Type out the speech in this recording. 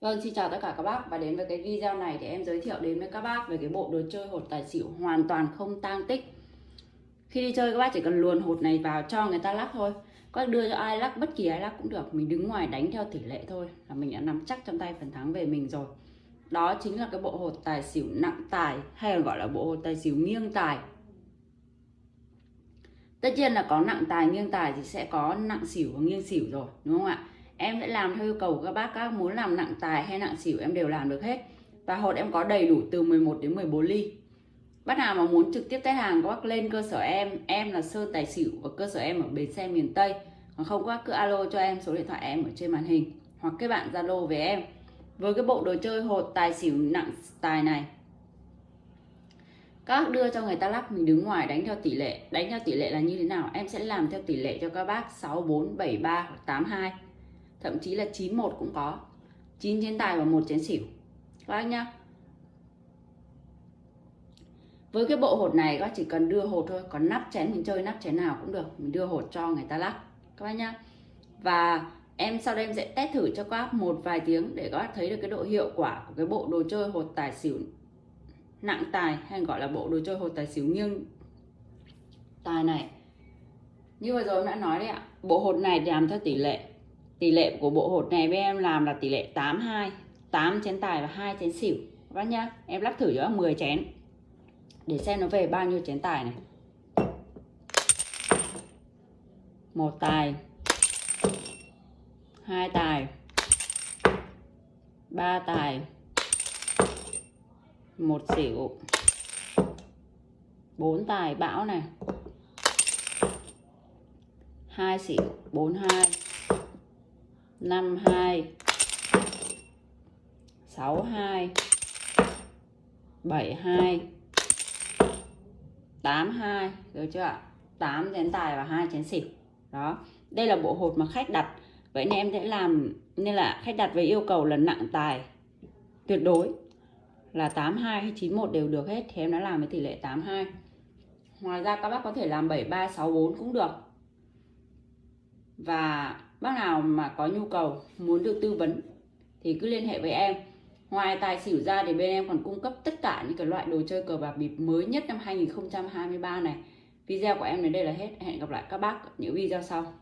Vâng, xin chào tất cả các bác và đến với cái video này thì em giới thiệu đến với các bác về cái bộ đồ chơi hột tài xỉu hoàn toàn không tang tích. Khi đi chơi các bác chỉ cần luồn hột này vào cho người ta lắc thôi. Các bác đưa cho ai lắc bất kỳ ai lắc cũng được, mình đứng ngoài đánh theo tỷ lệ thôi là mình đã nắm chắc trong tay phần thắng về mình rồi. Đó chính là cái bộ hột tài xỉu nặng tài hay còn gọi là bộ hột tài xỉu nghiêng tài. Tất nhiên là có nặng tài nghiêng tài thì sẽ có nặng xỉu và nghiêng xỉu rồi, đúng không ạ? Em sẽ làm theo yêu cầu của các bác, các muốn làm nặng tài hay nặng xỉu em đều làm được hết. Và hột em có đầy đủ từ 11 đến 14 ly. Bác nào mà muốn trực tiếp test hàng, các bác lên cơ sở em. Em là sơn tài xỉu và cơ sở em ở bến xe miền tây. Còn không, các bác cứ alo cho em số điện thoại em ở trên màn hình hoặc các bạn zalo về em. Với cái bộ đồ chơi hột tài xỉu nặng tài này, các đưa cho người ta lắc mình đứng ngoài đánh theo tỷ lệ. Đánh theo tỷ lệ là như thế nào? Em sẽ làm theo tỷ lệ cho các bác 6473 hoặc 82 thậm chí là 91 cũng có. 9 chén tài và một chén xỉu. Các bác nhá. Với cái bộ hột này, các bác chỉ cần đưa hột thôi. Còn nắp chén, mình chơi nắp chén nào cũng được. Mình đưa hột cho người ta lắc. Các bác nhá. Và em sau đây em sẽ test thử cho các bác một vài tiếng để các bác thấy được cái độ hiệu quả của cái bộ đồ chơi hột tài xỉu nặng tài hay gọi là bộ đồ chơi hột tài xỉu nghiêng tài này. Như vừa rồi em đã nói đấy ạ. Bộ hột này làm theo tỷ lệ tỷ lệ của bộ hột này với em làm là tỷ lệ 82 8 chén tài và 2 chén xỉu. Các bác nhá, em lắp thử cho 10 chén. Để xem nó về bao nhiêu chén tài này. Một tài, hai tài, ba tài, một xỉu, bốn tài bão này, hai xỉu, bốn hai. 52 62 72 82 được chưa ạ? 8 chén tài và hai chén xỉu. Đó. Đây là bộ hột mà khách đặt. Vậy nên em sẽ làm, nên là khách đặt với yêu cầu là nặng tài tuyệt đối. Là 82 hay 91 đều được hết. Thì em đã làm với tỷ lệ 82 ngoài ra các bác có thể làm 7364 cũng được. Và bác nào mà có nhu cầu, muốn được tư vấn thì cứ liên hệ với em. Ngoài tài xỉu ra thì bên em còn cung cấp tất cả những cái loại đồ chơi cờ bạc bịp mới nhất năm 2023 này. Video của em đến đây là hết. Hẹn gặp lại các bác ở những video sau.